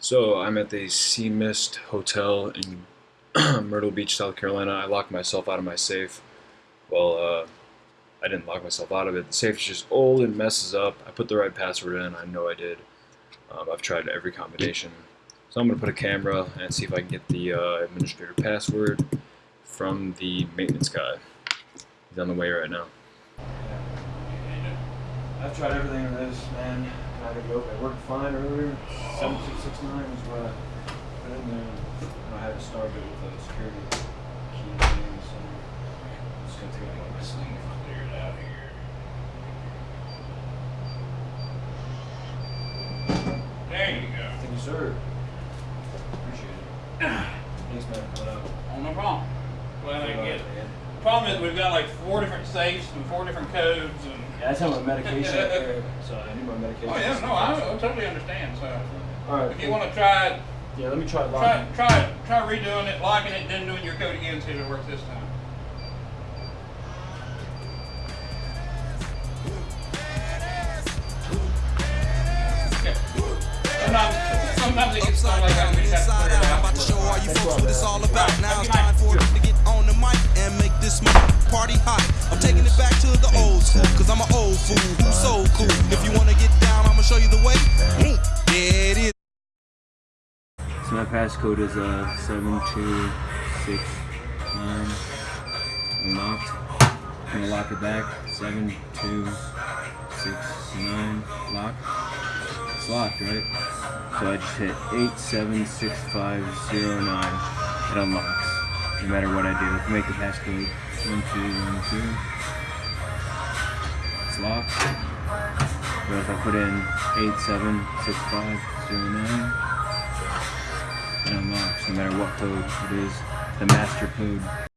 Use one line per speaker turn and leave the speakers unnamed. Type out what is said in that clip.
So I'm at the Sea Mist Hotel in Myrtle Beach, South Carolina. I locked myself out of my safe. Well, uh, I didn't lock myself out of it. The safe is just old and messes up. I put the right password in. I know I did. Um, I've tried every combination. So I'm going to put a camera and see if I can get the uh, administrator password from the maintenance guy. He's on the way right now. I've tried everything in this, man. I had to go. It worked fine earlier. 7669 is what I put in there. And I had to start it with a security key thing, so I'm just going to take out of my sleeve.
Clear it out here. There you go.
Thank you, sir. Appreciate it. Thanks, man, for coming.
Oh, no problem. Glad I can get it. The problem is we've got like four different safes and four different codes and.
Yeah, I just have my medication up so I need my medication.
Oh yeah, no, I, I totally understand. So
All right.
if you want to try,
Yeah, let me try
try,
locking.
try, try redoing it, locking it, then doing your code again, see if it works this time. Okay. Sometimes, sometimes it gets stuck like that. We just have to clear it
I'm about to show all you folks what it's all about. Now it's time for
night.
it to get on the mic and make this party hot. I'm taking it back to the old school, cause I'm an old fool so cool. If you wanna get down, I'ma show you the way. There it is.
So my passcode is uh seven two six nine. Unlocked. I'm gonna lock it back. Seven two six nine. Lock. It's locked, right? So I just hit eight seven six five zero nine. It unlocks. No matter what I do. If I make the passcode one two one two. It's locked. But if I put in eight seven six five zero nine it unlocks no matter what code it is, the master code.